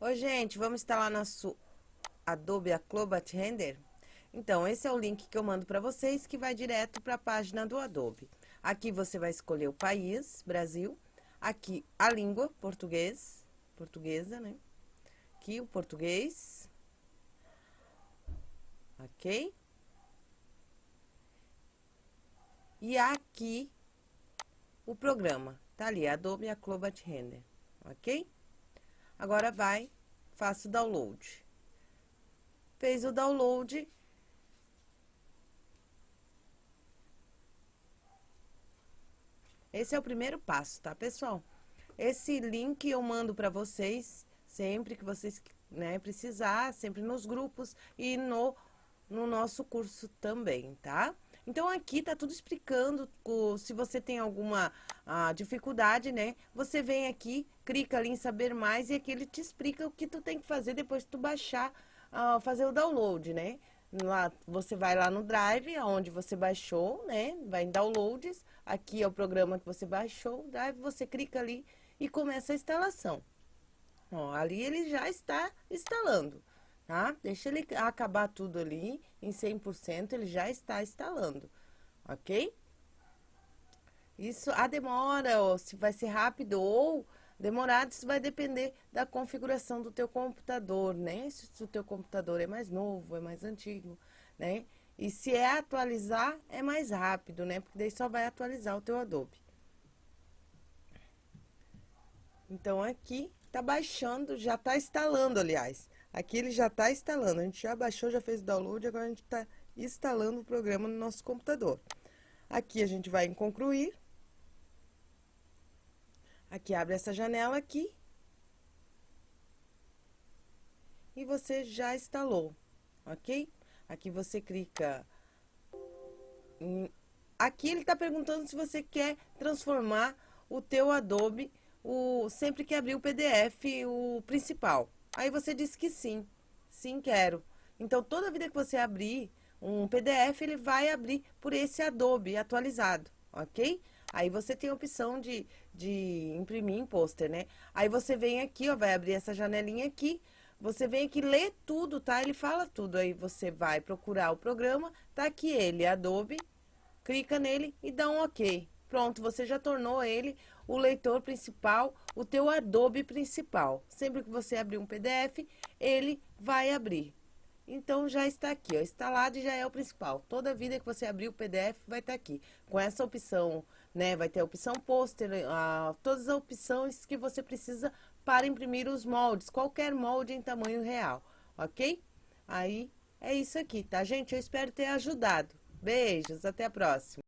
Oi, gente, vamos instalar nosso Adobe Acrobat Render? Então, esse é o link que eu mando para vocês, que vai direto para a página do Adobe. Aqui você vai escolher o país, Brasil. Aqui, a língua, português, portuguesa, né? Aqui, o português. Ok? E aqui, o programa. Tá ali, Adobe Acrobat Render, ok? Agora vai, faça o download. Fez o download. Esse é o primeiro passo, tá, pessoal? Esse link eu mando para vocês sempre que vocês né, precisar, sempre nos grupos e no, no nosso curso também, tá? Então, aqui tá tudo explicando, se você tem alguma ah, dificuldade, né? Você vem aqui, clica ali em saber mais e aqui ele te explica o que tu tem que fazer depois que tu baixar, ah, fazer o download, né? Lá, você vai lá no Drive, onde você baixou, né? Vai em Downloads, aqui é o programa que você baixou, Drive, você clica ali e começa a instalação. Ó, ali ele já está instalando tá? Deixa ele acabar tudo ali em 100%, ele já está instalando, ok? Isso, a demora, ou se vai ser rápido ou demorado, isso vai depender da configuração do teu computador, né? Se o teu computador é mais novo, é mais antigo, né? E se é atualizar, é mais rápido, né? Porque daí só vai atualizar o teu Adobe. Então, aqui, tá baixando, já tá instalando, aliás. Aqui ele já está instalando, a gente já baixou, já fez o download, agora a gente está instalando o programa no nosso computador. Aqui a gente vai em concluir. Aqui abre essa janela aqui. E você já instalou, ok? Aqui você clica. Aqui ele está perguntando se você quer transformar o teu Adobe, o... sempre que abrir o PDF, o principal. Aí você diz que sim, sim quero. Então, toda vida que você abrir um PDF, ele vai abrir por esse Adobe atualizado, ok? Aí você tem a opção de, de imprimir em pôster, né? Aí você vem aqui, ó, vai abrir essa janelinha aqui, você vem aqui, lê tudo, tá? Ele fala tudo, aí você vai procurar o programa, tá aqui ele, Adobe, clica nele e dá um ok. Pronto, você já tornou ele o leitor principal, o teu Adobe principal. Sempre que você abrir um PDF, ele vai abrir. Então, já está aqui, ó, instalado e já é o principal. Toda vida que você abrir o PDF, vai estar aqui. Com essa opção, né, vai ter a opção pôster, todas as opções que você precisa para imprimir os moldes. Qualquer molde em tamanho real, ok? Aí, é isso aqui, tá, gente? Eu espero ter ajudado. Beijos, até a próxima.